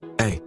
Hey,